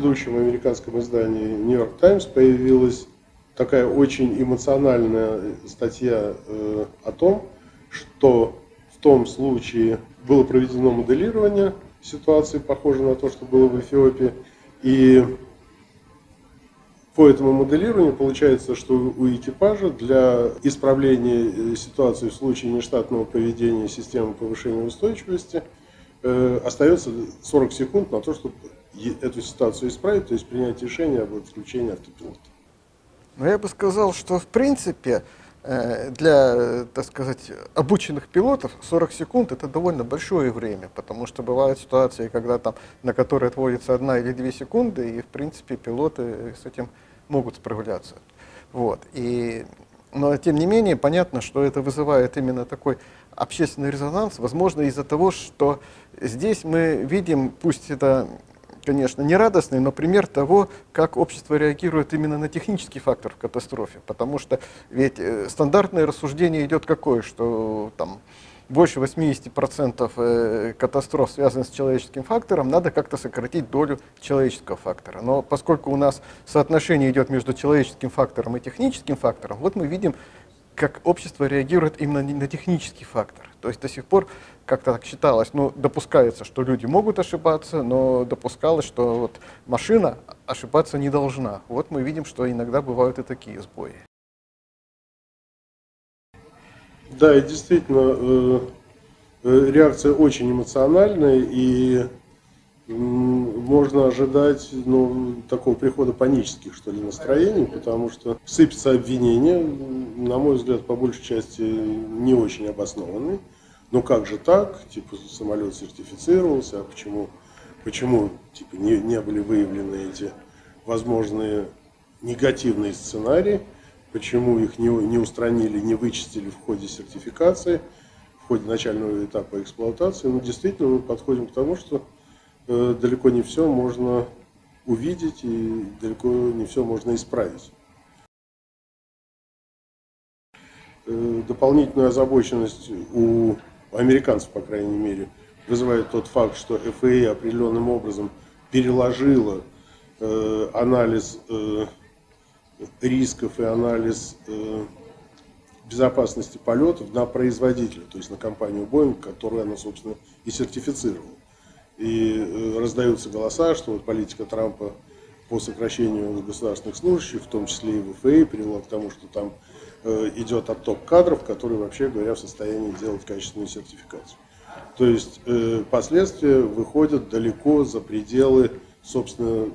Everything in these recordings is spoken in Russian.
ведущем американском издании New York Times появилась такая очень эмоциональная статья э, о том, что в том случае было проведено моделирование ситуации, похожей на то, что было в Эфиопии, и по этому моделированию получается, что у экипажа для исправления ситуации в случае нештатного поведения системы повышения устойчивости э, остается 40 секунд на то, чтобы эту ситуацию исправить, то есть принять решение об отключении автопилота. Но я бы сказал, что в принципе э, для, так сказать, обученных пилотов 40 секунд это довольно большое время, потому что бывают ситуации, когда там, на которые отводится одна или две секунды, и в принципе пилоты с этим могут справляться. Вот. И, но тем не менее понятно, что это вызывает именно такой общественный резонанс, возможно из-за того, что здесь мы видим, пусть это конечно, не радостный, но пример того, как общество реагирует именно на технический фактор в катастрофе. Потому что ведь э, стандартное рассуждение идет какое, что там больше 80% э, катастроф связанных с человеческим фактором, надо как-то сократить долю человеческого фактора. Но поскольку у нас соотношение идет между человеческим фактором и техническим фактором, вот мы видим, как общество реагирует именно на технический фактор. То есть до сих пор как-то так считалось, ну, допускается, что люди могут ошибаться, но допускалось, что вот машина ошибаться не должна. Вот мы видим, что иногда бывают и такие сбои. Да, и действительно, э, э, реакция очень эмоциональная, и можно ожидать ну, такого прихода панических, что ли, настроений, потому что сыпятся обвинения, на мой взгляд, по большей части не очень обоснованные. Ну как же так? Типа самолет сертифицировался, а почему, почему типа, не, не были выявлены эти возможные негативные сценарии? Почему их не, не устранили, не вычистили в ходе сертификации, в ходе начального этапа эксплуатации? Ну действительно мы подходим к тому, что далеко не все можно увидеть и далеко не все можно исправить. Э, дополнительную озабоченность у американцев, по крайней мере, вызывает тот факт, что ФАА определенным образом переложила э, анализ э, рисков и анализ э, безопасности полетов на производителя, то есть на компанию Boeing, которую она, собственно, и сертифицировала. И э, раздаются голоса, что вот политика Трампа по сокращению государственных служащих, в том числе и в ФАА, привела к тому, что там Э, идет отток кадров, которые, вообще говоря, в состоянии делать качественную сертификацию. То есть э, последствия выходят далеко за пределы, собственно,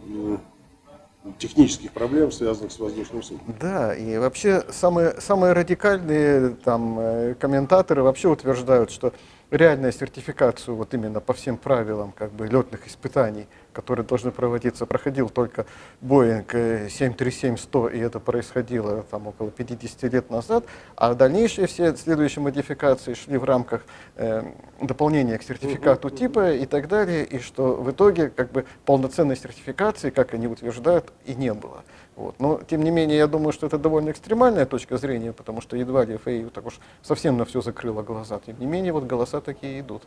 технических проблем, связанных с воздушным судном. Да, и вообще самые, самые радикальные там, э, комментаторы вообще утверждают, что реальная сертификацию вот именно по всем правилам как бы, летных испытаний, которые должны проводиться, проходил только Boeing 737-100, и это происходило там около 50 лет назад, а дальнейшие все следующие модификации шли в рамках э, дополнения к сертификату типа и так далее, и что в итоге как бы полноценной сертификации, как они утверждают, и не было. Вот. Но, тем не менее, я думаю, что это довольно экстремальная точка зрения, потому что едва ли ФАИ так уж совсем на все закрыла глаза. Тем не менее, вот голоса такие идут.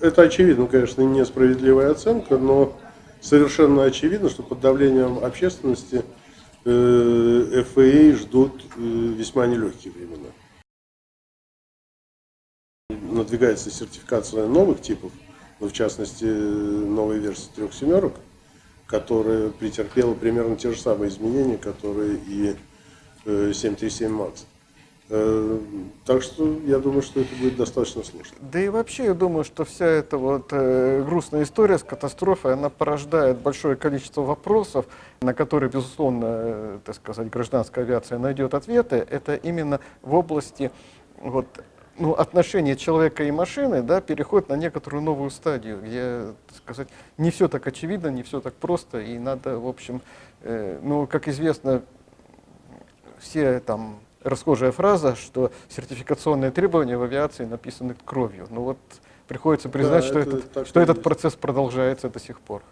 Это очевидно, конечно, несправедливая оценка, но совершенно очевидно, что под давлением общественности э, ФАИ ждут э, весьма нелегкие времена. Надвигается сертификация новых типов, ну, в частности, новой версии трех семерок – которая претерпела примерно те же самые изменения, которые и 737 э, MAX. Э, так что я думаю, что это будет достаточно сложно. Да и вообще я думаю, что вся эта вот э, грустная история с катастрофой, она порождает большое количество вопросов, на которые, безусловно, э, так сказать, гражданская авиация найдет ответы. Это именно в области вот, ну, отношение человека и машины да, переходит на некоторую новую стадию, где, так сказать, не все так очевидно, не все так просто, и надо, в общем, э, ну, как известно, все там расхожая фраза, что сертификационные требования в авиации написаны кровью. Ну вот приходится признать, да, что, этот, что этот процесс продолжается до сих пор.